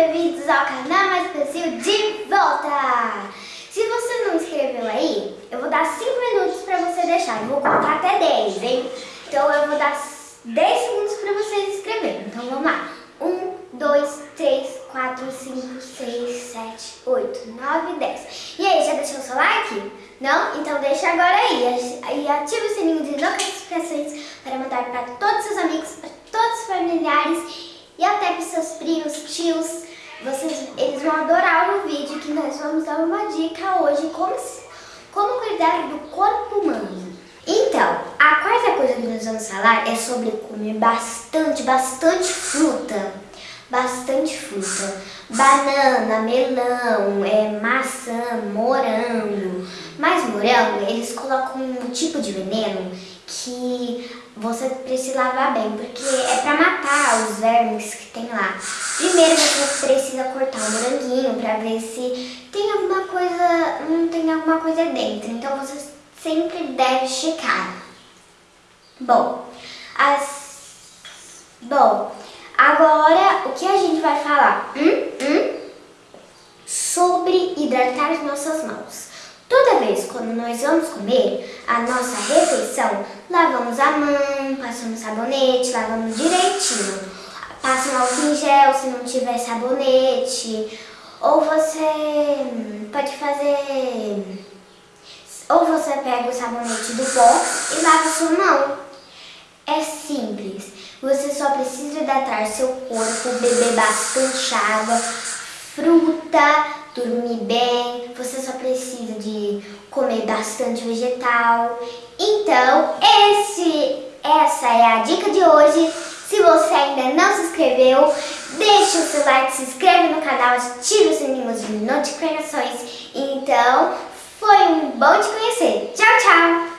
bem-vindos ao canal Mais Brasil de volta! Se você não inscreveu aí, eu vou dar 5 minutos para você deixar. Eu vou contar até 10, hein? Então eu vou dar 10 segundos para você se inscrever. Então vamos lá. 1, 2, 3, 4, 5, 6, 7, 8, 9, 10. E aí, já deixou seu like? Não? Então deixa agora aí. E ative o sininho de notificações para mandar para todos os amigos, para todos os familiares e até para seus primos, tios, vocês, eles vão adorar o vídeo que nós vamos dar uma dica hoje como, como cuidar do corpo humano. Então, a quarta coisa que nós vamos falar é sobre comer bastante, bastante fruta. Bastante fruta. Banana, melão, é, maçã, morango. Mas morango, eles colocam um tipo de veneno que você precisa lavar bem, porque é para matar os vermes que tem lá. Primeiro você precisa cortar o moranguinho para ver se tem alguma coisa, não tem alguma coisa dentro. Então você sempre deve checar. Bom, as... Bom, agora o que a gente vai falar? Hum? Hum? Sobre hidratar as nossas mãos. Toda vez quando nós vamos comer a nossa refeição, lavamos a mão, passamos sabonete, lavamos direitinho. Passa um álcool em gel se não tiver sabonete. Ou você pode fazer... Ou você pega o sabonete do box e lava sua mão. É simples. Você só precisa hidratar seu corpo, beber bastante água, fruta, dormir bem, você só precisa comer bastante vegetal. Então, esse, essa é a dica de hoje. Se você ainda não se inscreveu, deixe o seu like, se inscreve no canal, ative o sininho de notificações. Então, foi um bom te conhecer. Tchau, tchau!